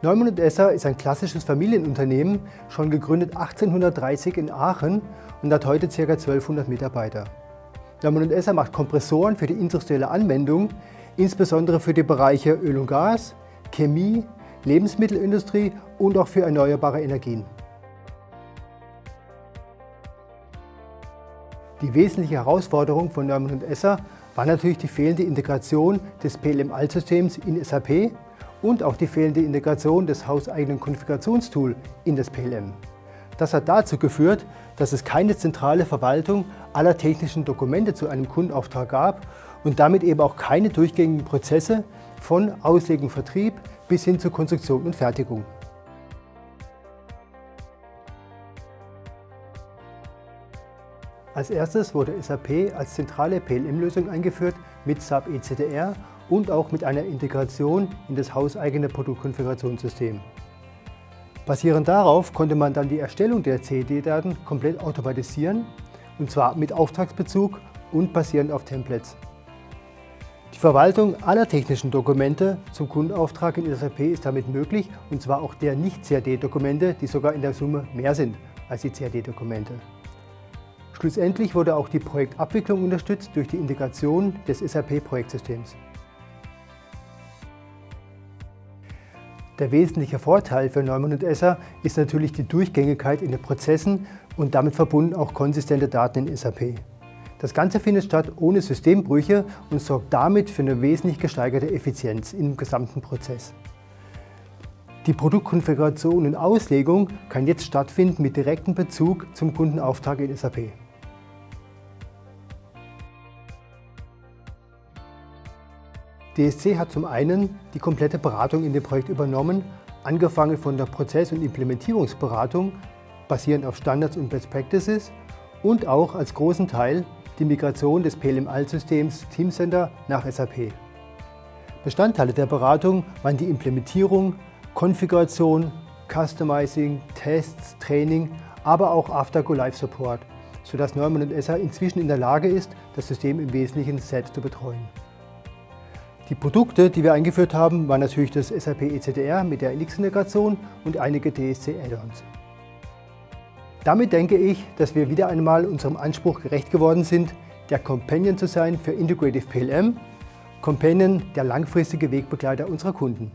Neumann und Esser ist ein klassisches Familienunternehmen, schon gegründet 1830 in Aachen und hat heute ca. 1200 Mitarbeiter. Neumann und Esser macht Kompressoren für die industrielle Anwendung, insbesondere für die Bereiche Öl und Gas, Chemie, Lebensmittelindustrie und auch für erneuerbare Energien. Die wesentliche Herausforderung von Neumann und Esser war natürlich die fehlende Integration des PLM-Altsystems in SAP und auch die fehlende Integration des hauseigenen Konfigurationstools in das PLM. Das hat dazu geführt, dass es keine zentrale Verwaltung aller technischen Dokumente zu einem Kundenauftrag gab und damit eben auch keine durchgängigen Prozesse von Auslegung, Vertrieb bis hin zur Konstruktion und Fertigung. Als erstes wurde SAP als zentrale PLM-Lösung eingeführt mit SAP ECDR und auch mit einer Integration in das hauseigene Produktkonfigurationssystem. Basierend darauf konnte man dann die Erstellung der CAD-Daten komplett automatisieren, und zwar mit Auftragsbezug und basierend auf Templates. Die Verwaltung aller technischen Dokumente zum Kundenauftrag in SAP ist damit möglich, und zwar auch der Nicht-CAD-Dokumente, die sogar in der Summe mehr sind als die CAD-Dokumente. Schlussendlich wurde auch die Projektabwicklung unterstützt durch die Integration des SAP-Projektsystems. Der wesentliche Vorteil für Neumann und Esser ist natürlich die Durchgängigkeit in den Prozessen und damit verbunden auch konsistente Daten in SAP. Das Ganze findet statt ohne Systembrüche und sorgt damit für eine wesentlich gesteigerte Effizienz im gesamten Prozess. Die Produktkonfiguration und Auslegung kann jetzt stattfinden mit direktem Bezug zum Kundenauftrag in SAP. DSC hat zum einen die komplette Beratung in dem Projekt übernommen, angefangen von der Prozess- und Implementierungsberatung, basierend auf Standards und Best Practices und auch als großen Teil die Migration des PLM-Altsystems Teamcenter nach SAP. Bestandteile der Beratung waren die Implementierung, Konfiguration, Customizing, Tests, Training, aber auch After-Go-Live-Support, sodass Neumann und SA inzwischen in der Lage ist, das System im Wesentlichen selbst zu betreuen. Die Produkte, die wir eingeführt haben, waren natürlich das SAP ECDR mit der Elix-Integration und einige DSC-Add-ons. Damit denke ich, dass wir wieder einmal unserem Anspruch gerecht geworden sind, der Companion zu sein für Integrative PLM, Companion der langfristige Wegbegleiter unserer Kunden.